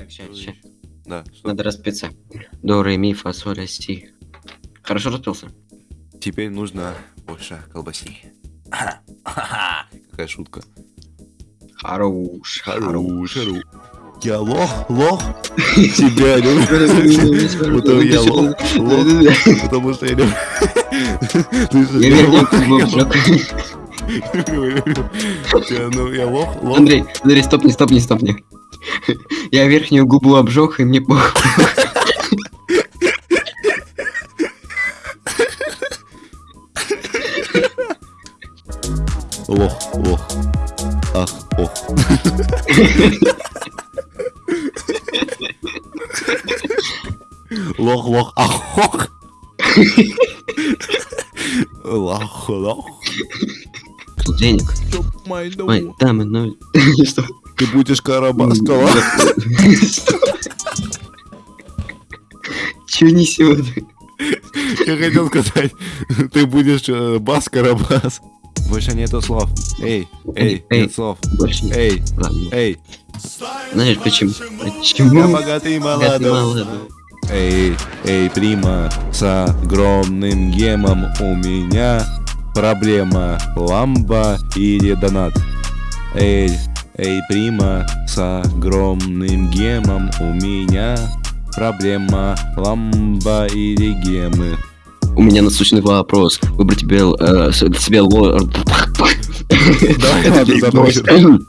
Так, ща, ща. Да, что? Надо распиться. До, ре, ми, фа, соль, си. Хорошо распился? Теперь нужно больше колбаси. Какая шутка. Хорош, хорош. Хорош. Я лох, лох. Тебя люблю. Потому я лох, лох. Потому что я люблю. Ну, я лох, лох. Андрей, Андрей, стопни, стопни, стопни. Я верхнюю губу обжег, и мне похуй. Лох, лох. Ах, ох. Лох, лох, ах, ох. Лох, лох. Денег. Ой, там, ну... Что? Ты будешь Карабаскова. Чё несёт? Я хотел сказать, ты будешь э, бас Карабас. Больше нету слов. Эй, эй, Эй. нет слов. Больше. Эй, Ладно. эй, Знаешь почему? я Почему? богатый и Богатый молодой. Эй, эй, прима, с огромным гемом у меня проблема. Ламба или донат? Эй, эй, прима, с огромным гемом у меня проблема. Ламба или гемы? У меня насущный вопрос. Выбрать тебе, э, себе ло... Давай, Это ладно, Big забросим. Boss.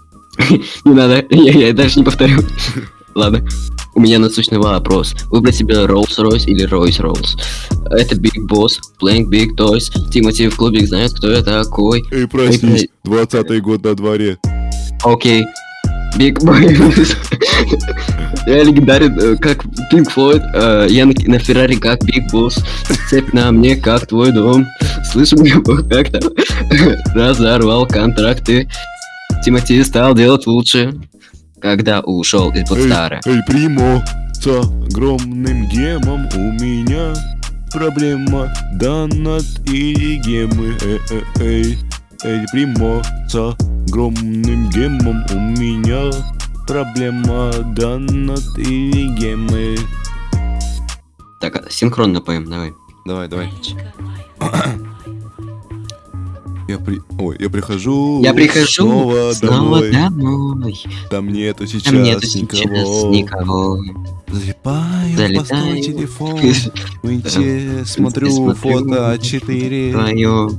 Не надо, я, даже не повторю. Ладно. У меня насущный вопрос. Выбрать себе Rolls-Royce или Royce-Rolls. Это Big Boss, Playing Big Toys. Тимати в клубе знает, кто я такой. Эй, проснись, 20 год на дворе. Окей. Big Boy. Я легендарен, э, как Pink Floyd. э, Я на, Феррари, как Big Boss. Цепь на мне, как твой дом. Мне Бог как-то разорвал контракты. Тимати стал делать лучше, когда ушел из Блэкстара. Эй, примо, с огромным гемом у меня проблема. Донат или гемы, э, э, эй. Эй, примо, с огромным гемом у меня проблема. Донат или гемы. Так, а, синхронно поем, давай. Давай, давай. Я при... Ой, я прихожу. Я прихожу снова, снова домой. домой. Там нету сейчас Там нету сейчас никого. никого. Залипаю в Залетаю. постой телефон. В инте смотрю фото 4 Твое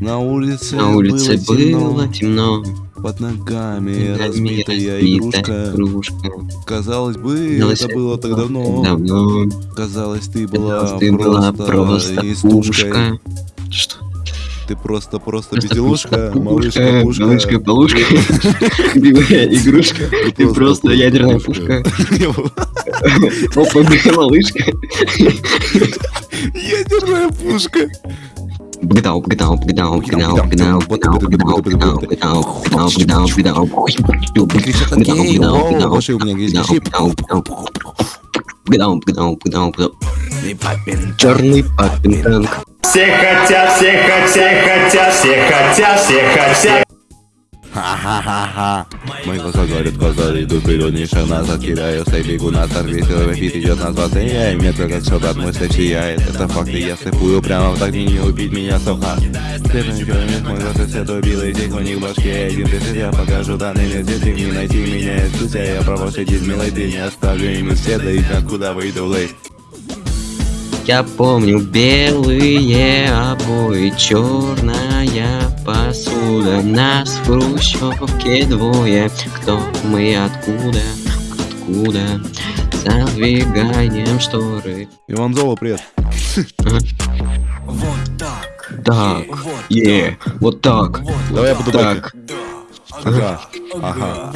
На улице, на улице было темно, было темно. Под ногами нами разбитая разбитая игрушка. игрушка. Казалось бы, Казалось, это было так давно. Давно. Казалось, ты была Казалось, ты была просто истушкой. пушка. Что? Ты просто, просто Просто безделушка, пушка, малышка, пушка. Малышка, полушка. Игрушка. Ты просто ядерная пушка. Опа, малышка. Ядерная пушка. Бгдау, бгдау, бгдау, бгдау, бгдау, бгдау, бгдау, бгдау, бгдау, бгдау, бгдау, бгдау. Кричат Бгдау, окей, бгдау, воу, бгдау, вообще у меня есть бгдау, грипп. бгдау, бгдау. Бгдау, бгдау, бгдау, бгдау. Черный папин танк. Все хотят, все хотят, хотят, все хотят, все хотят. Ха-ха-ха-ха. Мои глаза говорят, глаза идут вперед, не шаг назад, кидаю, стой, бегу на старт, веселый бит идет на 20, я и метро, как солдат, мой стек сияет, это факты, я слепую прямо в так не убить меня же ничего не мой глаз, это белый здесь у них в башке, один ты я покажу данный мир, здесь не найти меня, из я право сидеть, милый, ты не оставлю им из следа, и откуда выйду лейт. Я помню белые обои, черная посуда. Нас в хрущевке двое. Кто мы, откуда, откуда? Задвигаем шторы. Иван Золо, привет. Так, е, вот так, Давай я буду так, Ага, ага,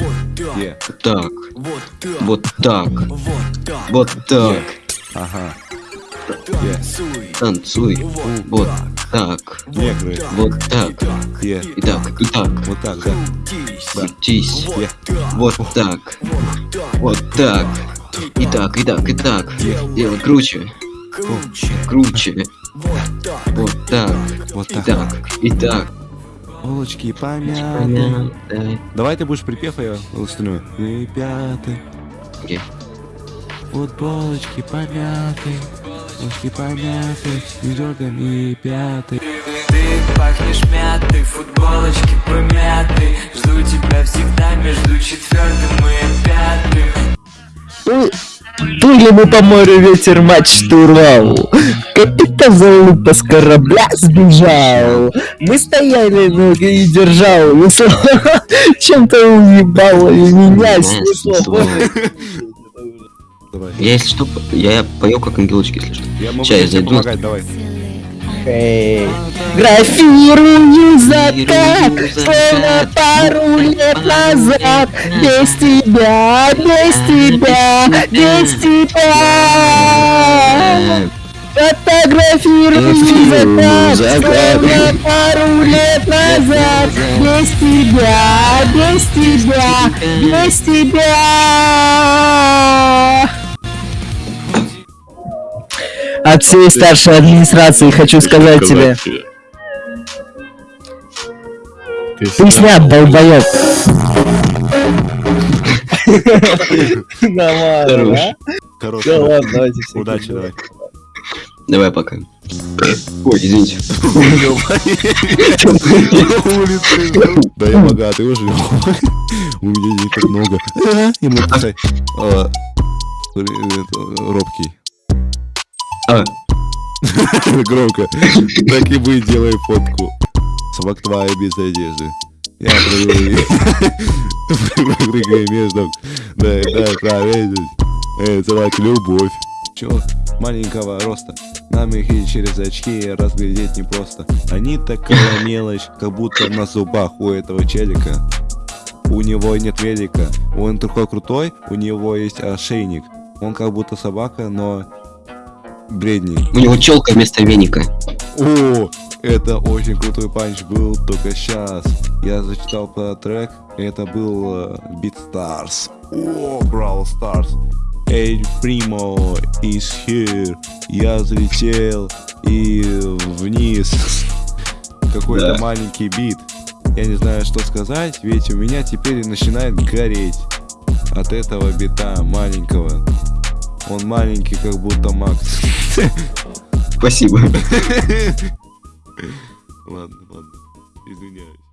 е, так, вот так, вот так. ага, е, Танцуй, вот так, негры, вот так. И так, и так. вот так, да, Крутись. Вот так. Вот так. И так, и так, и так. Делай круче. Круче. Вот так. Вот И так. так, и так. Булочки помяты. Давай ты будешь припев, а я остальное. И пятый. Окей. Футболочки помяты, ножки помяты, дергами пяты. Ты пахнешь мятой, футболочки помяты Жду тебя всегда между четвертым и пятым Плыли мы по морю, ветер матч штурвал. Капитан залупа с корабля сбежал. Мы стояли, ноги и держал. Чем-то уебало и меня снесло. Давай. Я, если что, п- я пою как ангелочки, если что. Я могу Ща я зайду. помогать, давай. Эй, Графирую закат, словно пару лет назад. Без тебя, без тебя, без тебя. Фотографирую закат. словно пару лет назад. Без тебя, без тебя, без тебя. От всей старшей администрации хочу сказать тебе. Ты снят, долбоёб. Нормально, Хорош. Да ладно, давайте все. Удачи, давай. Давай пока. Ой, извините. Да я богатый уже. У меня денег так много. А, э, это, Робкий. А, Громко. Так и быть, делай фотку. Собак твоя без одежды. Я прыгаю между. Дай, дай проверить. Эй, собака, любовь. Чё? Маленького роста. Нам их и через очки разглядеть непросто. Они такая мелочь, как будто на зубах у этого челика. У него нет велика. Он такой крутой, у него есть ошейник. Он как будто собака, но бредний. у него челка вместо веника. О, это очень крутой панч был только сейчас. Я зачитал про трек, это был э, Beat Stars. О, Brawl Stars. Эй, Примо is here. Я залетел и вниз. Какой-то Да. маленький бит. Я не знаю, что сказать, ведь у меня теперь начинает гореть. От этого бита маленького. Он маленький, как будто Макс. Спасибо. Ладно, ладно. Извиняюсь.